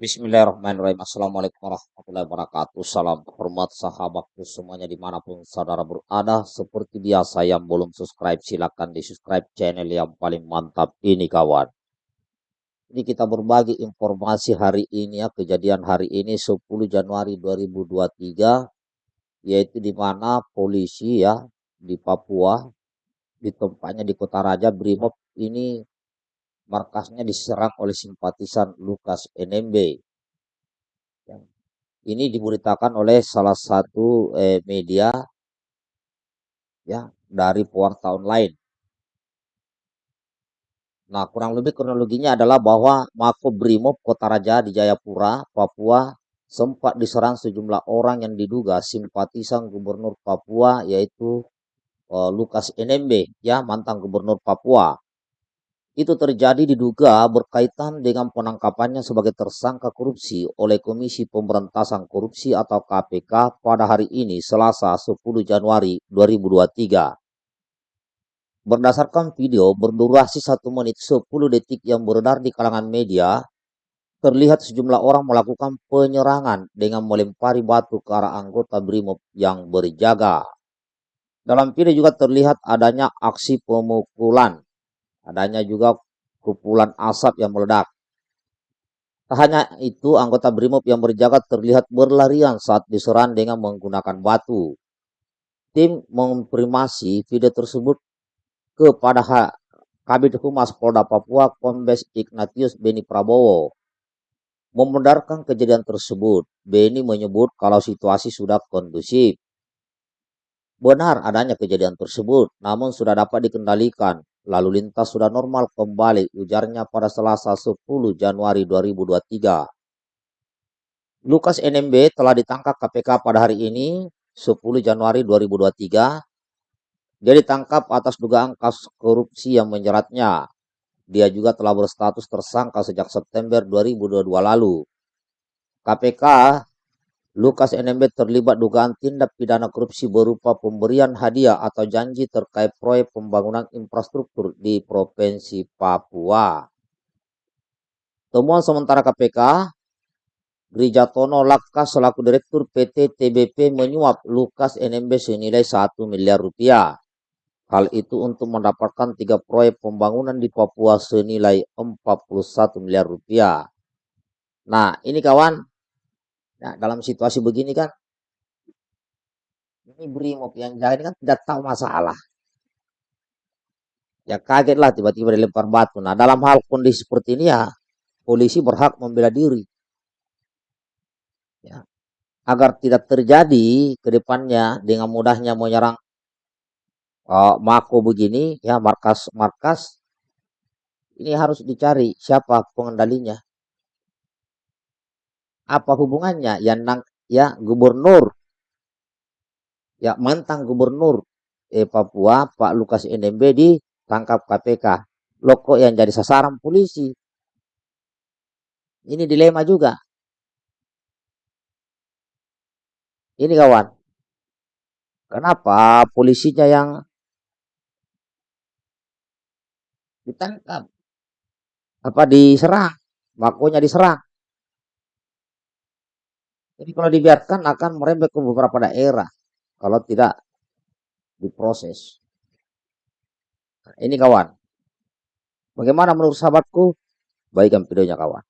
Bismillahirrahmanirrahim. Assalamualaikum warahmatullahi wabarakatuh. Salam hormat sahabatku semuanya di mana pun saudara berada. Seperti biasa yang belum subscribe silahkan di subscribe channel yang paling mantap ini kawan. Ini kita berbagi informasi hari ini ya kejadian hari ini 10 Januari 2023 yaitu di mana polisi ya di Papua di tempatnya di Kota Raja Brimob ini markasnya diserang oleh simpatisan Lukas NMB. Ini diberitakan oleh salah satu eh, media ya dari Pewarta Online. Nah, kurang lebih kronologinya adalah bahwa Mako Brimob Kota Raja di Jayapura, Papua sempat diserang sejumlah orang yang diduga simpatisan Gubernur Papua yaitu uh, Lukas NMB ya mantan Gubernur Papua itu terjadi diduga berkaitan dengan penangkapannya sebagai tersangka korupsi oleh Komisi Pemberantasan Korupsi atau KPK pada hari ini Selasa 10 Januari 2023. Berdasarkan video berdurasi 1 menit 10 detik yang beredar di kalangan media, terlihat sejumlah orang melakukan penyerangan dengan melempari batu ke arah anggota BRIMOB yang berjaga. Dalam video juga terlihat adanya aksi pemukulan Adanya juga kumpulan asap yang meledak. Tak hanya itu, anggota BRIMOB yang berjaga terlihat berlarian saat diserang dengan menggunakan batu. Tim memprimasi video tersebut kepada Kabit Humas Polda Papua Kombes Ignatius Beni Prabowo. Membenarkan kejadian tersebut, Beni menyebut kalau situasi sudah kondusif. Benar adanya kejadian tersebut, namun sudah dapat dikendalikan Lalu lintas sudah normal kembali, ujarnya pada Selasa 10 Januari 2023. Lukas NMB telah ditangkap KPK pada hari ini, 10 Januari 2023. Dia ditangkap atas dugaan kasus korupsi yang menjeratnya. Dia juga telah berstatus tersangka sejak September 2022 lalu. KPK Lukas NMB terlibat dugaan tindak pidana korupsi berupa pemberian hadiah atau janji terkait proyek pembangunan infrastruktur di Provinsi Papua. Temuan sementara KPK, Grijatono Laka selaku Direktur PT TBP menyuap Lukas NMB senilai 1 miliar rupiah. Hal itu untuk mendapatkan tiga proyek pembangunan di Papua senilai 41 miliar rupiah. Nah, ini kawan, Nah, dalam situasi begini kan, ini brimob yang jaga ini kan tidak tahu masalah. Ya kaget lah tiba-tiba dilempar batu. Nah, dalam hal kondisi seperti ini ya, polisi berhak membela diri. Ya, agar tidak terjadi ke depannya dengan mudahnya menyerang uh, Mako begini, ya markas-markas, ini harus dicari siapa pengendalinya apa hubungannya? Ya nang ya gubernur. Ya mantan gubernur. Eh, Papua Pak Lukas NMB ditangkap KPK lo kok yang jadi sasaran polisi? Ini dilema juga. Ini kawan. Kenapa polisinya yang ditangkap? Apa diserang? Makonya diserang jadi kalau dibiarkan akan merembet ke beberapa daerah kalau tidak diproses. Nah, ini kawan. Bagaimana menurut sahabatku? Baikkan videonya kawan.